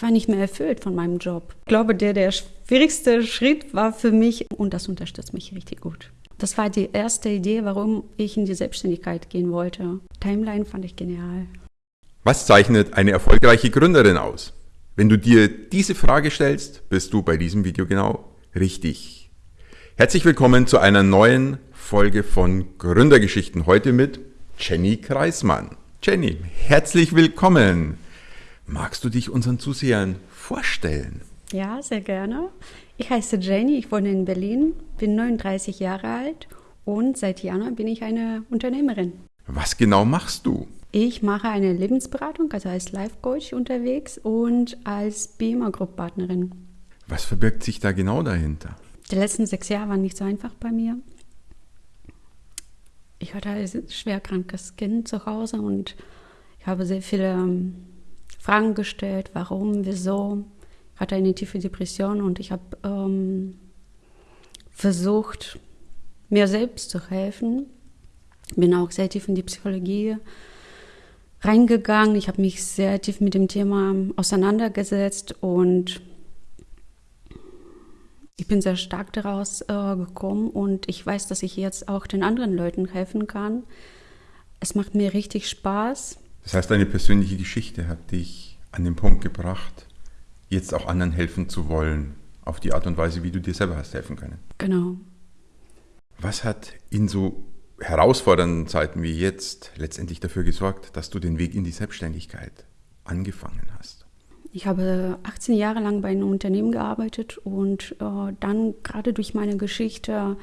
ich war nicht mehr erfüllt von meinem Job. Ich glaube, der, der schwierigste Schritt war für mich, und das unterstützt mich richtig gut. Das war die erste Idee, warum ich in die Selbstständigkeit gehen wollte. Timeline fand ich genial. Was zeichnet eine erfolgreiche Gründerin aus? Wenn du dir diese Frage stellst, bist du bei diesem Video genau richtig. Herzlich willkommen zu einer neuen Folge von Gründergeschichten. Heute mit Jenny Kreismann. Jenny, herzlich willkommen. Magst du dich unseren Zusehern vorstellen? Ja, sehr gerne. Ich heiße Jenny, ich wohne in Berlin, bin 39 Jahre alt und seit Januar bin ich eine Unternehmerin. Was genau machst du? Ich mache eine Lebensberatung, also als Life Coach unterwegs und als BIMA Group Partnerin. Was verbirgt sich da genau dahinter? Die letzten sechs Jahre waren nicht so einfach bei mir. Ich hatte ein schwer krankes Kind zu Hause und ich habe sehr viele ähm, Fragen gestellt, warum, wieso. Ich hatte eine tiefe Depression und ich habe ähm, versucht, mir selbst zu helfen. Bin auch sehr tief in die Psychologie reingegangen. Ich habe mich sehr tief mit dem Thema auseinandergesetzt und ich bin sehr stark daraus äh, gekommen und ich weiß, dass ich jetzt auch den anderen Leuten helfen kann. Es macht mir richtig Spaß. Das heißt, deine persönliche Geschichte hat dich an den Punkt gebracht, jetzt auch anderen helfen zu wollen, auf die Art und Weise, wie du dir selber hast helfen können. Genau. Was hat in so herausfordernden Zeiten wie jetzt letztendlich dafür gesorgt, dass du den Weg in die Selbstständigkeit angefangen hast? Ich habe 18 Jahre lang bei einem Unternehmen gearbeitet und äh, dann gerade durch meine Geschichte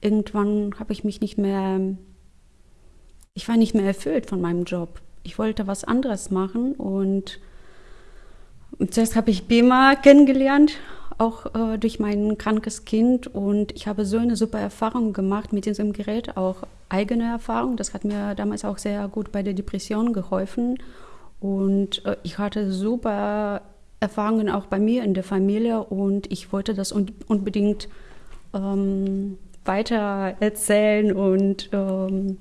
irgendwann habe ich mich nicht mehr, ich war nicht mehr erfüllt von meinem Job. Ich wollte was anderes machen und, zuerst habe ich BEMA kennengelernt, auch äh, durch mein krankes Kind und ich habe so eine super Erfahrung gemacht mit diesem Gerät, auch eigene Erfahrung. Das hat mir damals auch sehr gut bei der Depression geholfen und äh, ich hatte super Erfahrungen auch bei mir in der Familie und ich wollte das un unbedingt ähm, weiter erzählen und ähm,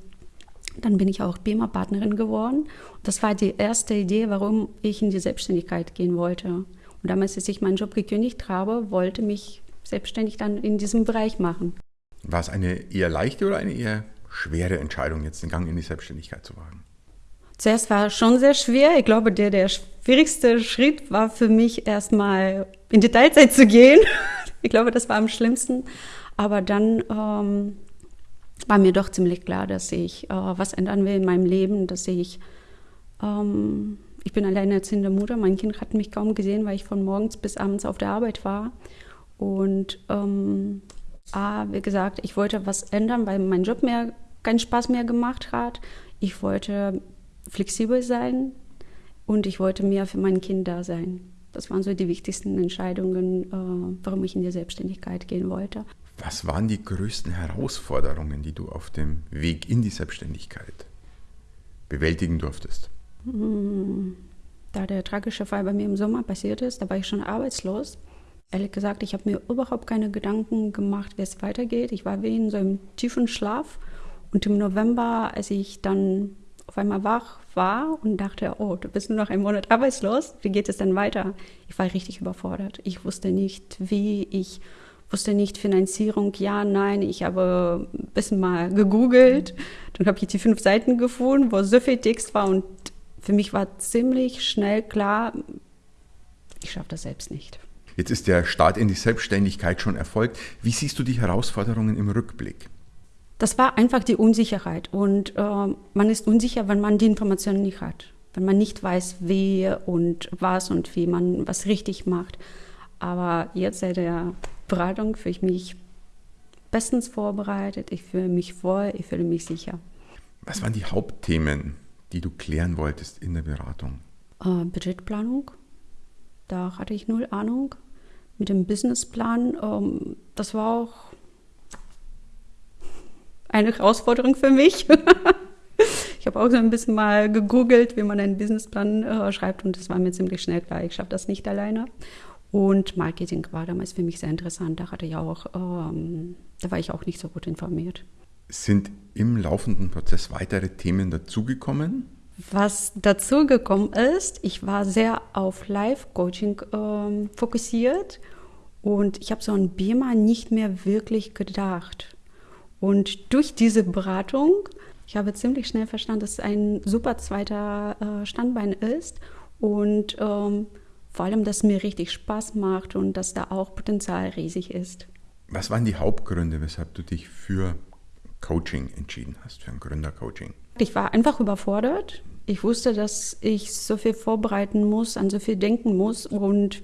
dann bin ich auch BEMA-Partnerin geworden. Das war die erste Idee, warum ich in die Selbstständigkeit gehen wollte. Und damals, als ich meinen Job gekündigt habe, wollte mich selbstständig dann in diesem Bereich machen. War es eine eher leichte oder eine eher schwere Entscheidung, jetzt den Gang in die Selbstständigkeit zu wagen? Zuerst war es schon sehr schwer. Ich glaube, der, der schwierigste Schritt war für mich erstmal in die Teilzeit zu gehen. ich glaube, das war am schlimmsten. Aber dann ähm, war mir doch ziemlich klar, dass ich äh, was ändern will in meinem Leben, dass ich, ähm, ich bin alleinerziehende Mutter, mein Kind hat mich kaum gesehen, weil ich von morgens bis abends auf der Arbeit war. Und ähm, ah, wie gesagt, ich wollte was ändern, weil mein Job mir keinen Spaß mehr gemacht hat. Ich wollte flexibel sein und ich wollte mehr für mein Kind da sein. Das waren so die wichtigsten Entscheidungen, äh, warum ich in die Selbstständigkeit gehen wollte. Was waren die größten Herausforderungen, die du auf dem Weg in die Selbstständigkeit bewältigen durftest? Hm, da der tragische Fall bei mir im Sommer passiert ist, da war ich schon arbeitslos. Ehrlich gesagt, ich habe mir überhaupt keine Gedanken gemacht, wie es weitergeht. Ich war wie in so einem tiefen Schlaf. Und im November, als ich dann auf einmal wach war und dachte, oh, du bist nur noch einen Monat arbeitslos, wie geht es denn weiter? Ich war richtig überfordert. Ich wusste nicht, wie, ich wusste nicht Finanzierung, ja, nein. Ich habe ein bisschen mal gegoogelt, dann habe ich die fünf Seiten gefunden, wo so viel Text war und für mich war ziemlich schnell klar, ich schaffe das selbst nicht. Jetzt ist der Start in die Selbstständigkeit schon erfolgt. Wie siehst du die Herausforderungen im Rückblick? Das war einfach die Unsicherheit. Und äh, man ist unsicher, wenn man die Informationen nicht hat. Wenn man nicht weiß, wie und was und wie man was richtig macht. Aber jetzt seit der Beratung fühle ich mich bestens vorbereitet. Ich fühle mich wohl, ich fühle mich sicher. Was waren die Hauptthemen, die du klären wolltest in der Beratung? Äh, Budgetplanung. Da hatte ich null Ahnung. Mit dem Businessplan, ähm, das war auch eine Herausforderung für mich. ich habe auch so ein bisschen mal gegoogelt, wie man einen Businessplan äh, schreibt und es war mir ziemlich schnell klar, ich schaffe das nicht alleine. Und Marketing war damals für mich sehr interessant. Da hatte ich auch, ähm, da war ich auch nicht so gut informiert. Sind im laufenden Prozess weitere Themen dazugekommen? Was dazu gekommen ist, ich war sehr auf Live-Coaching ähm, fokussiert und ich habe so an BEMA nicht mehr wirklich gedacht. Und durch diese Beratung, ich habe ziemlich schnell verstanden, dass es ein super zweiter äh, Standbein ist und ähm, vor allem, dass es mir richtig Spaß macht und dass da auch Potenzial riesig ist. Was waren die Hauptgründe, weshalb du dich für Coaching entschieden hast, für ein Gründercoaching? Ich war einfach überfordert. Ich wusste, dass ich so viel vorbereiten muss, an so viel denken muss und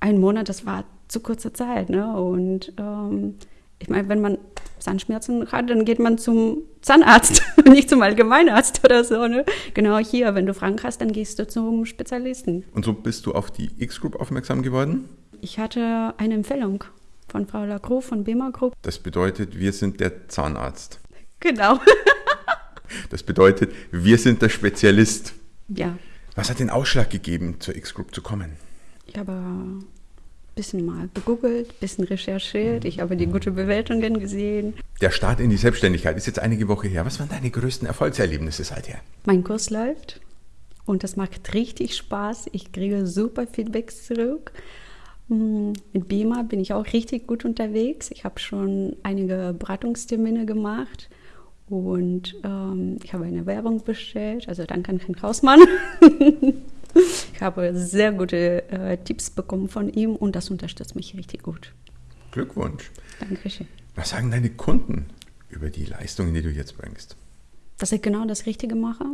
ein Monat, das war zu kurze Zeit. Ne? Und ähm, ich meine, wenn man Zahnschmerzen hat, dann geht man zum Zahnarzt, nicht zum Allgemeinarzt oder so. Ne? Genau hier, wenn du Fragen hast, dann gehst du zum Spezialisten. Und so bist du auf die X-Group aufmerksam geworden? Ich hatte eine Empfehlung von Frau Lacroix von BEMA Group. Das bedeutet, wir sind der Zahnarzt. Genau. das bedeutet, wir sind der Spezialist. Ja. Was hat den Ausschlag gegeben, zur X-Group zu kommen? Ich habe bisschen mal gegoogelt, ein bisschen recherchiert. Ich habe die guten Bewertungen gesehen. Der Start in die Selbstständigkeit ist jetzt einige Woche her. Was waren deine größten Erfolgserlebnisse seither? Mein Kurs läuft und das macht richtig Spaß. Ich kriege super Feedbacks zurück. Mit Bima bin ich auch richtig gut unterwegs. Ich habe schon einige Beratungstermine gemacht und ähm, ich habe eine Werbung bestellt. Also danke an Herrn Hausmann. ich habe sehr gute äh, Tipps bekommen von ihm und das unterstützt mich richtig gut. Glückwunsch. Dankeschön. Was sagen deine Kunden über die Leistungen, die du jetzt bringst? Dass ich genau das Richtige mache,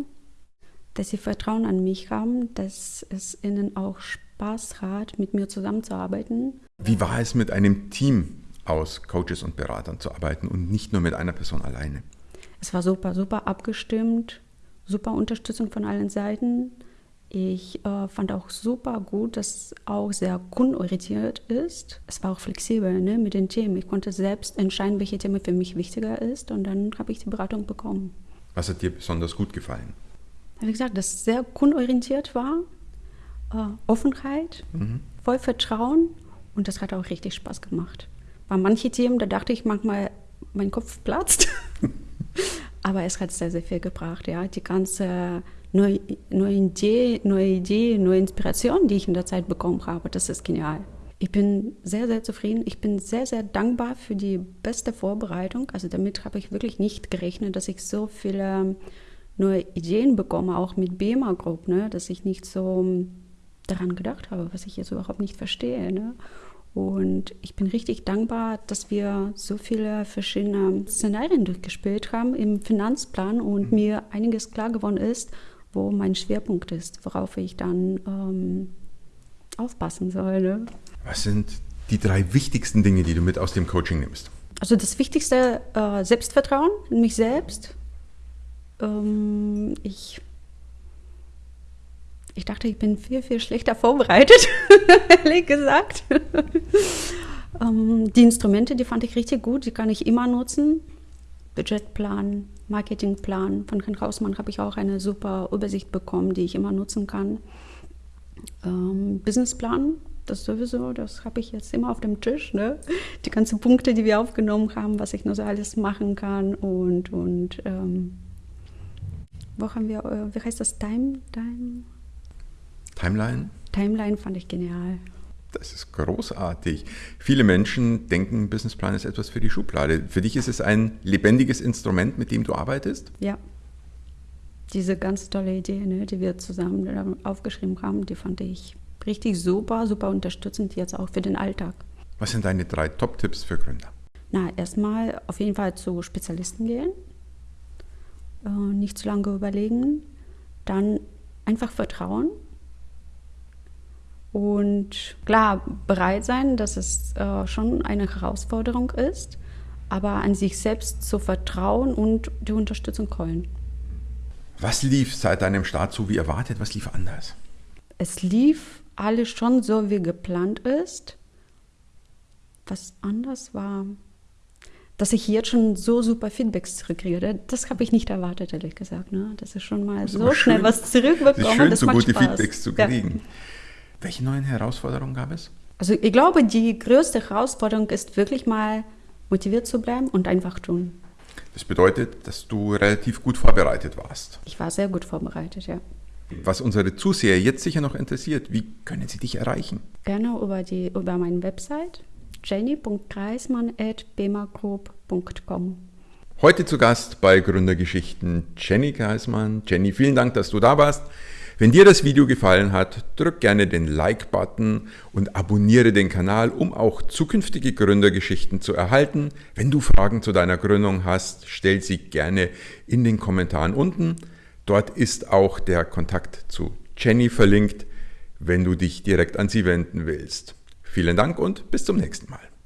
dass sie Vertrauen an mich haben, dass es ihnen auch Spaß Spaß hat, mit mir zusammenzuarbeiten. Wie war es mit einem Team aus Coaches und Beratern zu arbeiten und nicht nur mit einer Person alleine? Es war super, super abgestimmt, super Unterstützung von allen Seiten. Ich äh, fand auch super gut, dass es auch sehr kundenorientiert ist. Es war auch flexibel ne, mit den Themen. Ich konnte selbst entscheiden, welche Thema für mich wichtiger ist und dann habe ich die Beratung bekommen. Was hat dir besonders gut gefallen? Wie gesagt, dass es sehr kundenorientiert war äh, Offenheit, mhm. voll Vertrauen und das hat auch richtig Spaß gemacht. Bei manchen Themen, da dachte ich manchmal, mein Kopf platzt. Aber es hat sehr, sehr viel gebracht. Ja. Die ganze neue, neue, Idee, neue Idee, neue Inspiration, die ich in der Zeit bekommen habe, das ist genial. Ich bin sehr, sehr zufrieden. Ich bin sehr, sehr dankbar für die beste Vorbereitung. Also damit habe ich wirklich nicht gerechnet, dass ich so viele neue Ideen bekomme, auch mit BEMA Group, ne? dass ich nicht so daran gedacht habe, was ich jetzt überhaupt nicht verstehe. Ne? Und ich bin richtig dankbar, dass wir so viele verschiedene Szenarien durchgespielt haben im Finanzplan und mhm. mir einiges klar geworden ist, wo mein Schwerpunkt ist, worauf ich dann ähm, aufpassen soll. Ne? Was sind die drei wichtigsten Dinge, die du mit aus dem Coaching nimmst? Also das Wichtigste, äh, Selbstvertrauen in mich selbst. Ähm, ich ich dachte, ich bin viel, viel schlechter vorbereitet, ehrlich gesagt. ähm, die Instrumente, die fand ich richtig gut, die kann ich immer nutzen. Budgetplan, Marketingplan. Von Herrn Hausmann habe ich auch eine super Übersicht bekommen, die ich immer nutzen kann. Ähm, Businessplan, das sowieso, das habe ich jetzt immer auf dem Tisch. Ne? Die ganzen Punkte, die wir aufgenommen haben, was ich nur so alles machen kann. Und, und ähm, wo haben wir, äh, wie heißt das, Time? Time? Timeline? Timeline fand ich genial. Das ist großartig. Viele Menschen denken, Businessplan ist etwas für die Schublade. Für dich ist es ein lebendiges Instrument, mit dem du arbeitest? Ja. Diese ganz tolle Idee, ne, die wir zusammen aufgeschrieben haben, die fand ich richtig super, super unterstützend jetzt auch für den Alltag. Was sind deine drei Top-Tipps für Gründer? Na, erstmal auf jeden Fall zu Spezialisten gehen, äh, nicht zu lange überlegen, dann einfach vertrauen und klar, bereit sein, dass es äh, schon eine Herausforderung ist, aber an sich selbst zu vertrauen und die Unterstützung holen. Was lief seit deinem Start so wie erwartet? Was lief anders? Es lief alles schon so, wie geplant ist. Was anders war, dass ich jetzt schon so super Feedbacks zurückkriege, das habe ich nicht erwartet, ehrlich gesagt. Ne? Das ist schon mal so schnell was zurückbekommen. Es ist schön, das so gute Spaß. Feedbacks zu kriegen. Ja. Welche neuen Herausforderungen gab es? Also ich glaube, die größte Herausforderung ist wirklich mal motiviert zu bleiben und einfach tun. Das bedeutet, dass du relativ gut vorbereitet warst. Ich war sehr gut vorbereitet, ja. Was unsere Zuseher jetzt sicher noch interessiert, wie können sie dich erreichen? Gerne über, die, über meine Website jenny.kreismann.bemagroup.com. Heute zu Gast bei Gründergeschichten Jenny Kreismann. Jenny, vielen Dank, dass du da warst. Wenn dir das Video gefallen hat, drück gerne den Like-Button und abonniere den Kanal, um auch zukünftige Gründergeschichten zu erhalten. Wenn du Fragen zu deiner Gründung hast, stell sie gerne in den Kommentaren unten. Dort ist auch der Kontakt zu Jenny verlinkt, wenn du dich direkt an sie wenden willst. Vielen Dank und bis zum nächsten Mal.